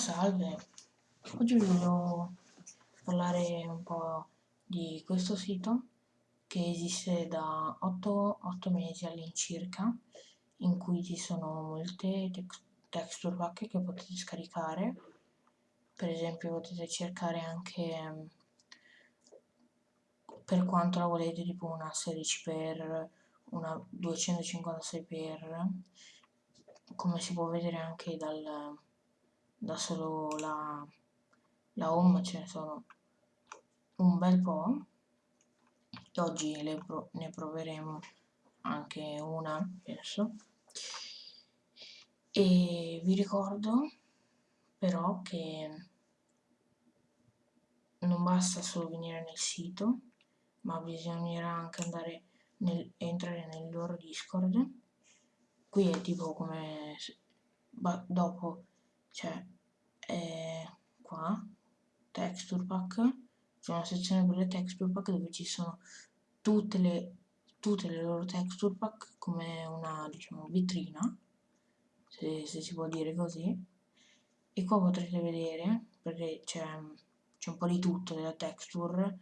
salve, oggi volevo parlare un po' di questo sito che esiste da 8, 8 mesi all'incirca in cui ci sono molte tex texture pack che potete scaricare. Per esempio potete cercare anche per quanto la volete tipo una 16x una 256x come si può vedere anche dal da solo la, la home ce ne sono un bel po' e oggi pro ne proveremo anche una penso. E vi ricordo però che non basta solo venire nel sito ma bisognerà anche andare nel, entrare nel loro discord. Qui è tipo come dopo c'è eh, qua texture pack c'è una sezione per le texture pack dove ci sono tutte le, tutte le loro texture pack come una diciamo vitrina se, se si può dire così. E qua potrete vedere perché c'è un po' di tutto della texture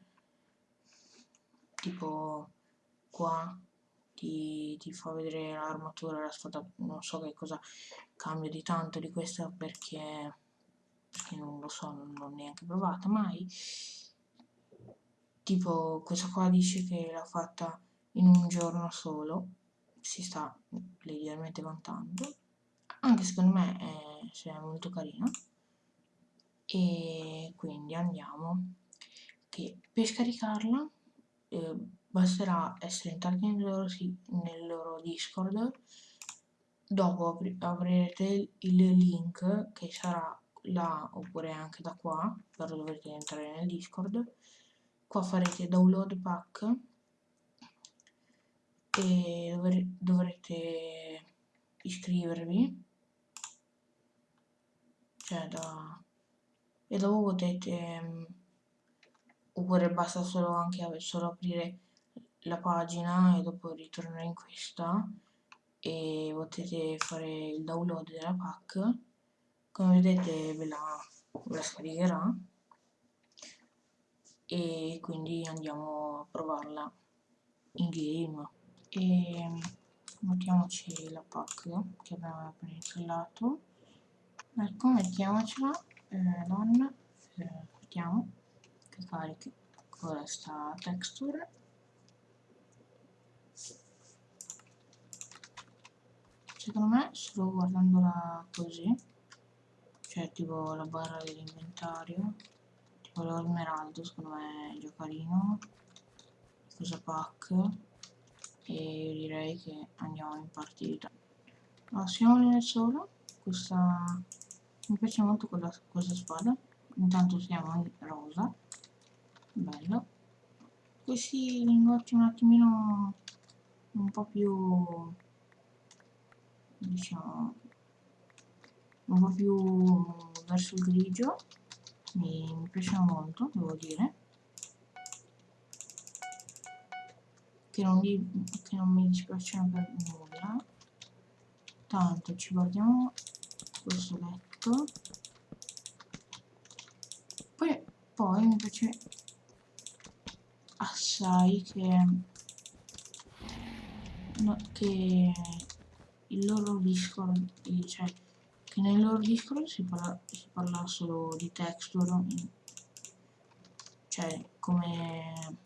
tipo qua ti, ti fa vedere l'armatura, la sfada, non so che cosa cambia di tanto di questa perché, non lo so, non l'ho neanche provata mai. Tipo questa qua dice che l'ha fatta in un giorno solo, si sta leggermente vantando, anche secondo me è, è molto carina. E quindi andiamo, che per scaricarla eh, basterà essere entrati nel loro, nel loro discord. Dopo avrete il link che sarà là oppure anche da qua però dovrete entrare nel discord. Qua farete download pack e dovrete iscrivervi. Cioè da e dopo potete oppure basta solo anche solo aprire la pagina e dopo ritornare in questa. E potete fare il download della pack. Come vedete ve la, ve la scaricherà. E quindi andiamo a provarla in game. E mettiamoci la pack che abbiamo appena installato. Ecco mettiamocela. Eh, donna eh, mettiamo che carichi questa texture secondo me solo guardandola così. Cioè tipo la barra dell'inventario. Tipo lo smeraldo secondo me è già carino. Cosa pack. E direi che andiamo in partita. Allora, siamo nel solo questa mi piace molto quella, questa spada. Intanto siamo in rosa. Bello. Questi lingotti un attimino un po' più diciamo un po' più verso il grigio mi, mi piacciono molto devo dire. Che non, di, che non mi dispiacciono per nulla. Tanto ci guardiamo questo letto. Poi, poi mi piace assai che, no, che il loro discord cioè che nel loro discord si parla, si parla solo di texture cioè come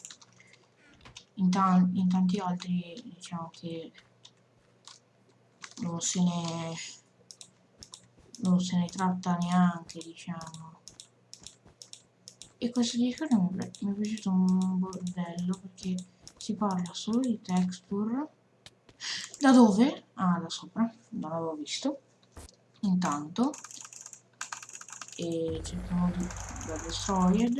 in, tan in tanti altri diciamo che non se ne non se ne tratta neanche diciamo. E questo discorso mi, mi è piaciuto un bordello perché si parla solo di texture da dove? ah da sopra non l'avevo visto. Intanto e cerchiamo di da destroyed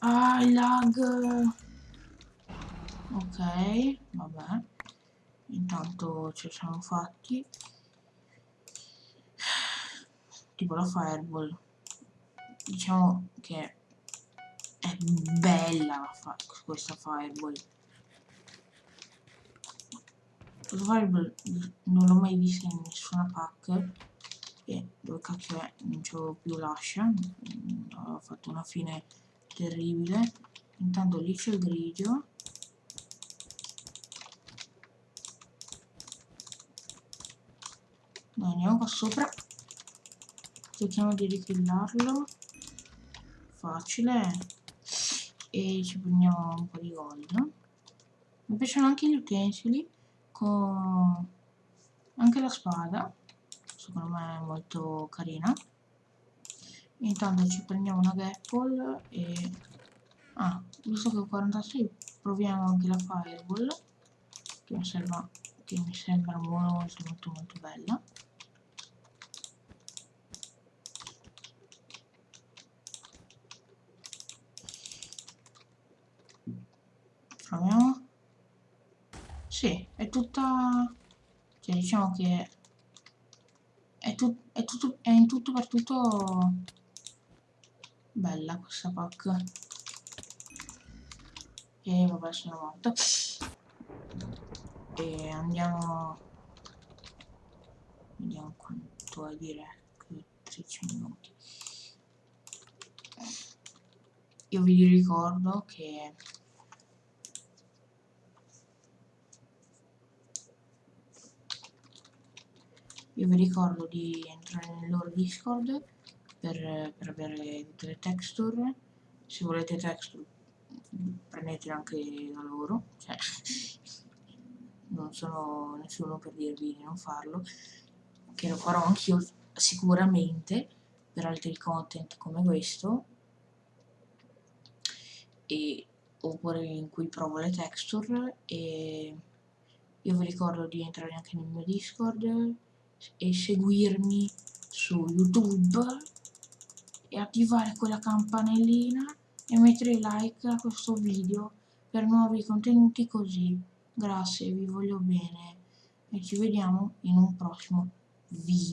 ah il lag. Ok vabbè. Intanto ci siamo fatti. Tipo la fireball. Diciamo che è bella fa questa fireball. Survival non l'ho mai vista in nessuna pack e dove cacchio è non c'avevo più lascia. Ho fatto una fine terribile. Intanto lì c'è il grigio. Dai, andiamo qua sopra. Cerchiamo di rikillarlo facile e ci prendiamo un po' di gold mi piacciono anche gli utensili con anche la spada secondo me è molto carina. Intanto ci prendiamo una gapple e ah visto che ho 46 proviamo anche la fireball che mi sembra, che mi sembra molto molto molto bella proviamo sì è tutta cioè diciamo che è, tu, è, tutto, è in tutto per tutto bella questa pack e vabbè sono morta e andiamo vediamo quanto è direct 13 minuti. Io vi ricordo che io vi ricordo di entrare nel loro discord per, per avere tutte le texture. Se volete texture prendetele anche da loro cioè non sono nessuno per dirvi di non farlo che lo farò anch'io sicuramente per altri content come questo. E, oppure in cui provo le texture e io vi ricordo di entrare anche nel mio discord e seguirmi su youtube e attivare quella campanellina e mettere like a questo video per nuovi contenuti così. Grazie vi voglio bene e ci vediamo in un prossimo video